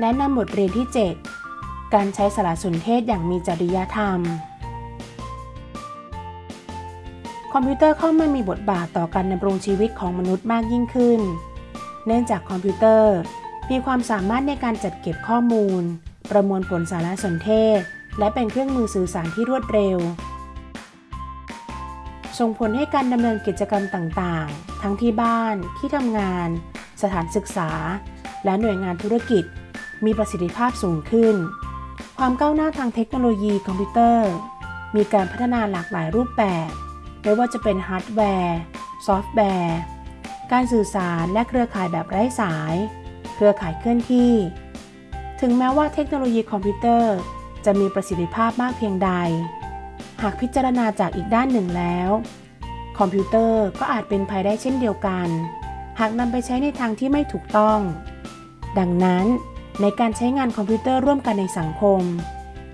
แนะนำบทเรียนที่ 7 การใช้สารสนเทศอย่างมีจริยธรรม คอมพิวเตอร์เข้ามามีบทบาทต่อการดำรงชีวิตของมนุษย์มากยิ่งขึ้น เนื่องจากคอมพิวเตอร์มีความสามารถในการจัดเก็บข้อมูล ประมวลผลสารสนเทศ และเป็นเครื่องมือสื่อสารที่รวดเร็ว ส่งผลให้การดำเนินกิจกรรมต่างๆ ทั้งที่บ้าน ที่ทำงาน สถานศึกษา และหน่วยงานธุรกิจ มีประสิทธิภาพสูงขึ้น ความก้าวหน้าทางเทคโนโลยีคอมพิวเตอร์ มีการพัฒนาหลากหลายรูปแบบ ไม่ว่าจะเป็นฮาร์ดแวร์ ซอฟต์แวร์ การสื่อสารและเครือข่ายแบบไร้สาย เครือข่ายเคลื่อนที่ ถึงแม้ว่าเทคโนโลยีคอมพิวเตอร์ จะมีประสิทธิภาพมากเพียงใด หากพิจารณาจากอีกด้านหนึ่งแล้ว คอมพิวเตอร์ก็อาจเป็นภัยได้เช่นเดียวกัน หากนำไปใช้ในทางที่ไม่ถูกต้อง ดังนั้น ในการใช้งานคอมพิวเตอร์ร่วมกันในสังคม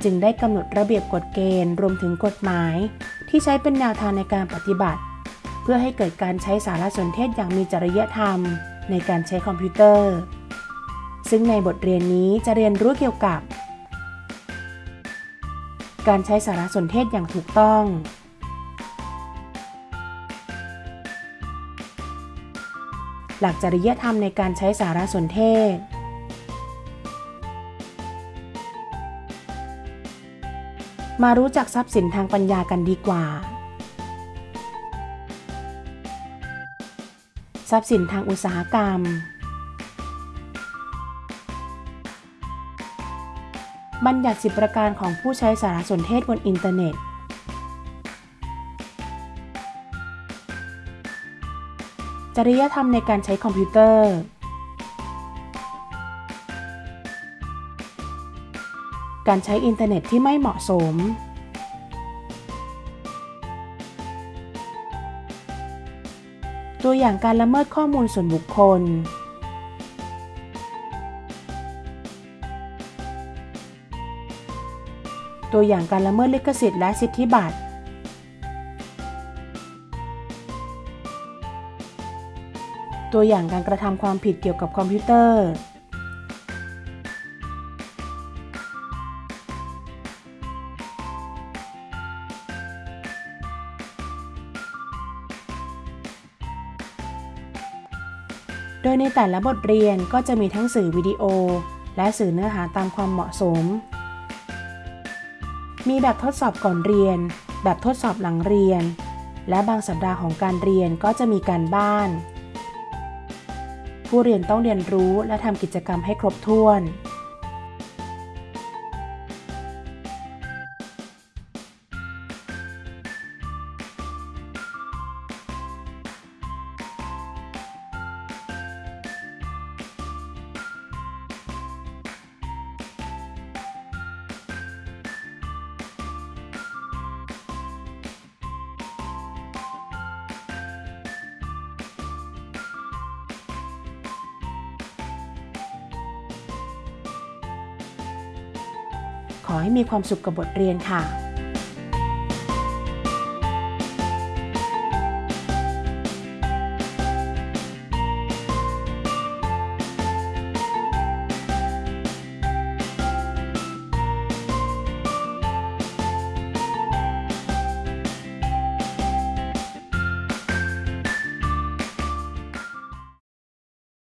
จึงได้กำหนดระเบียบกฎเกณฑ์รวมถึงกฎหมาย ที่ใช้เป็นแนวทางในการปฏิบัติ เพื่อให้เกิดการใช้สารสนเทศอย่างมีจริยธรรม ในการใช้คอมพิวเตอร์ ซึ่งในบทเรียนนี้จะเรียนรู้เกี่ยวกับ การใช้สารสนเทศอย่างถูกต้องหลักจริยธรรมในการใช้สารสนเทศ มารู้จักทรัพย์สินทางปัญญากันดีกว่า ทรัพย์สินทางอุตสาหกรรม บัญญัติสิบประการของผู้ใช้สารสนเทศบนอินเทอร์เน็ต จริยธรรมในการใช้คอมพิวเตอร์ การใช้อินเทอร์เน็ตที่ไม่เหมาะสม ตัวอย่างการละเมิดข้อมูลส่วนบุคคล ตัวอย่างการละเมิดลิขสิทธิ์และสิทธิบัตร ตัวอย่างการกระทำความผิดเกี่ยวกับคอมพิวเตอร์ โดยในแต่ละบทเรียนก็จะมีทั้งสื่อวิดีโอ และสื่อเนื้อหาตามความเหมาะสม มีแบบทดสอบก่อนเรียน แบบทดสอบหลังเรียน และบางสัปดาห์ของการเรียนก็จะมีการบ้าน ผู้เรียนต้องเรียนรู้และทำกิจกรรมให้ครบถ้วน ขอให้มีความสุขกับบทเรียนค่ะ